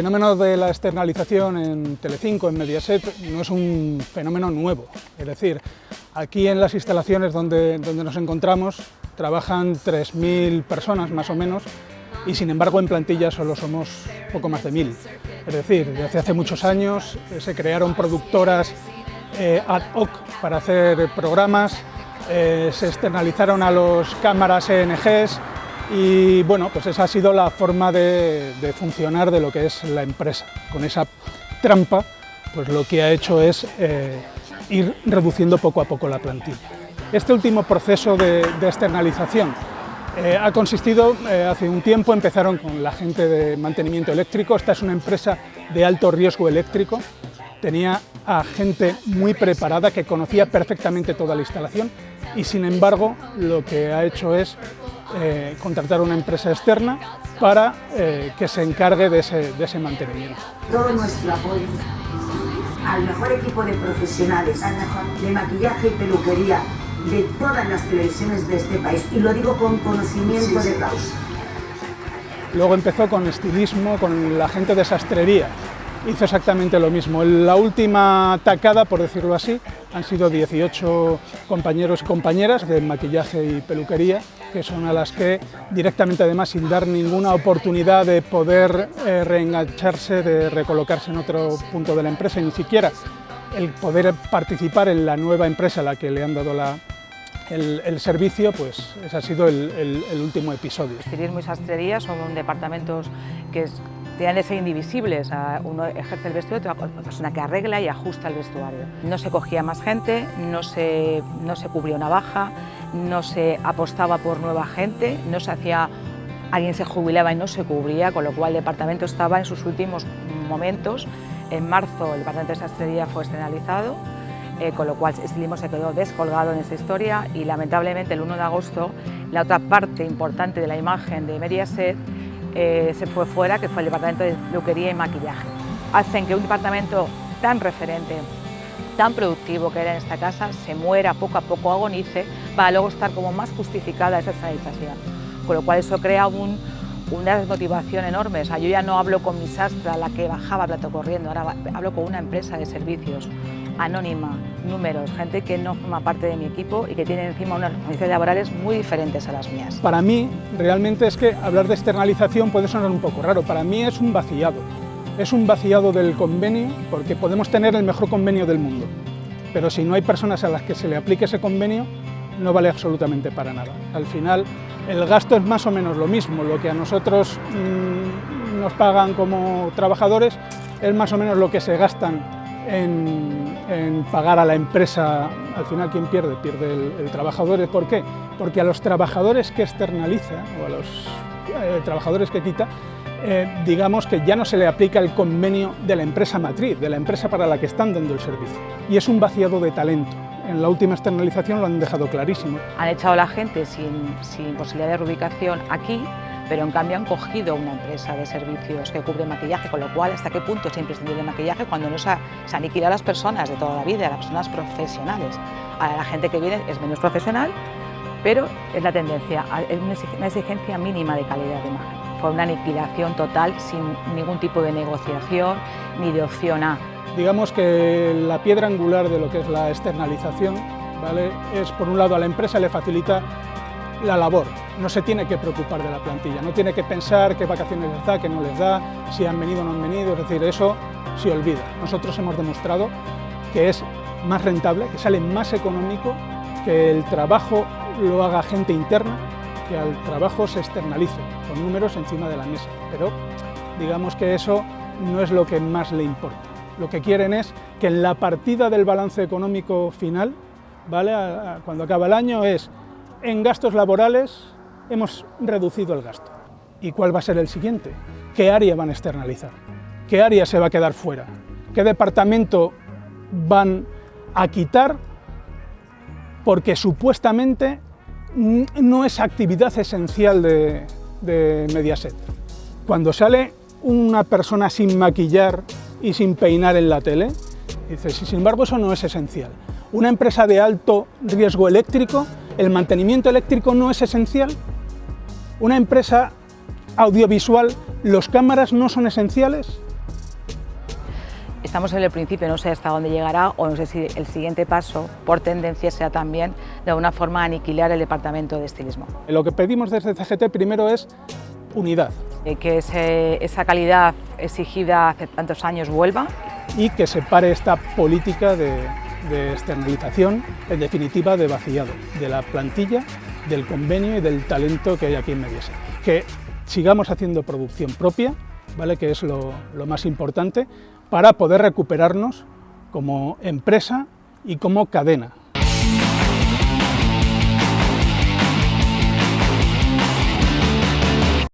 fenómeno de la externalización en Telecinco, en Mediaset, no es un fenómeno nuevo. Es decir, aquí en las instalaciones donde, donde nos encontramos trabajan 3.000 personas más o menos y sin embargo en plantilla solo somos poco más de 1.000. Es decir, desde hace muchos años eh, se crearon productoras eh, ad hoc para hacer programas, eh, se externalizaron a los cámaras ENGs y bueno, pues esa ha sido la forma de, funcionar de lo que es la empresa. Con esa trampa, pues lo que ha hecho es eh, ir reduciendo poco a poco la plantilla. Este último proceso de, externalización eh, ha consistido, eh, hace un tiempo empezaron con la gente de mantenimiento eléctrico, esta es una empresa de alto riesgo eléctrico, tenía a gente muy preparada que conocía perfectamente toda la instalación y sin embargo lo que ha hecho es eh, contratar una empresa externa para eh, que se encargue de ese, de ese mantenimiento. Todo nuestro apoyo al mejor equipo de profesionales, al mejor de maquillaje y peluquería de todas las televisiones de este país, y lo digo con conocimiento de causa. Luego empezó con estilismo, con la gente de sastrería, hizo exactamente lo mismo. La última tacada, por decirlo así, han sido 18 compañeros y compañeras de maquillaje y peluquería, que son a las que directamente además sin dar ninguna oportunidad de poder eh, reengancharse, de recolocarse en otro punto de la empresa, ni siquiera el poder participar en la nueva empresa a la que le han dado el, servicio, pues ese ha sido el, último episodio. Estilismo y sastrería son departamentos que tienen ser indivisibles. Uno ejerce el vestuario, otra persona que arregla y ajusta el vestuario. No se cogía más gente, no se, no se cubría una baja, no se apostaba por nueva gente, no se hacía alguien se jubilaba y no se cubría, con lo cual el departamento estaba en sus últimos momentos. En marzo el departamento de sastrería fue externalizado, eh, con lo cual Estilismo se quedó descolgado en esta historia y lamentablemente el 1 de agosto la otra parte importante de la imagen de Mediaset eh, se fue fuera, que fue el departamento de peluquería y maquillaje. Hacen que un departamento tan referente, tan productivo que era en esta casa, se muera poco a poco, agonice, para luego estar como más justificada esa sanitización. Con lo cual eso crea una desmotivación enorme. O sea, yo ya no hablo con mi sastra, la que bajaba plato corriendo, ahora hablo con una empresa de servicios anónima, números, gente que no forma parte de mi equipo y que tiene encima unas condiciones laborales muy diferentes a las mías. Para mí, realmente es que hablar de externalización puede sonar un poco raro, para mí es un vaciado. Es un vaciado del convenio porque podemos tener el mejor convenio del mundo, pero si no hay personas a las que se le aplique ese convenio, no vale absolutamente para nada. Al final, el gasto es más o menos lo mismo, lo que a nosotros mmm, nos pagan como trabajadores es más o menos lo que se gastan en, pagar a la empresa, al final quien pierde, pierde el, trabajador. ¿Por qué? Porque a los trabajadores que externaliza o a los eh, trabajadores que quita, eh, digamos que ya no se le aplica el convenio de la empresa matriz, de la empresa para la que están dando el servicio. Y es un vaciado de talento. En la última externalización lo han dejado clarísimo. Han echado a la gente sin, sin posibilidad de reubicación aquí pero en cambio han cogido una empresa de servicios que cubre maquillaje, con lo cual hasta qué punto es imprescindible el maquillaje cuando no se, se aniquila a las personas de toda la vida, a las personas profesionales. A la gente que viene es menos profesional, pero es la tendencia, es una exigencia mínima de calidad de imagen. Fue una aniquilación total sin ningún tipo de negociación ni de opción A. Digamos que la piedra angular de lo que es la externalización ¿vale? es, por un lado, a la empresa le facilita la labor, no se tiene que preocupar de la plantilla, no tiene que pensar qué vacaciones les da, qué no les da, si han venido o no han venido, es decir, eso se olvida. Nosotros hemos demostrado que es más rentable, que sale más económico, que el trabajo lo haga gente interna, que al trabajo se externalice, con números encima de la mesa, pero digamos que eso no es lo que más le importa. Lo que quieren es que en la partida del balance económico final, ¿vale? cuando acaba el año, es en gastos laborales hemos reducido el gasto. ¿Y cuál va a ser el siguiente? ¿Qué área van a externalizar? ¿Qué área se va a quedar fuera? ¿Qué departamento van a quitar porque supuestamente no es actividad esencial de, Mediaset? Cuando sale una persona sin maquillar y sin peinar en la tele, dices, sin embargo eso no es esencial. Una empresa de alto riesgo eléctrico ¿El mantenimiento eléctrico no es esencial? ¿Una empresa audiovisual, los cámaras no son esenciales? Estamos en el principio, no sé hasta dónde llegará o no sé si el siguiente paso, por tendencia, sea también de alguna forma aniquilar el departamento de estilismo. Lo que pedimos desde CGT primero es unidad. Eh, que ese, esa calidad exigida hace tantos años vuelva. Y que se pare esta política de, de externalización, en definitiva de vaciado, de la plantilla, del convenio y del talento que hay aquí en Mediaset. Que sigamos haciendo producción propia, ¿vale? que es lo, lo más importante, para poder recuperarnos como empresa y como cadena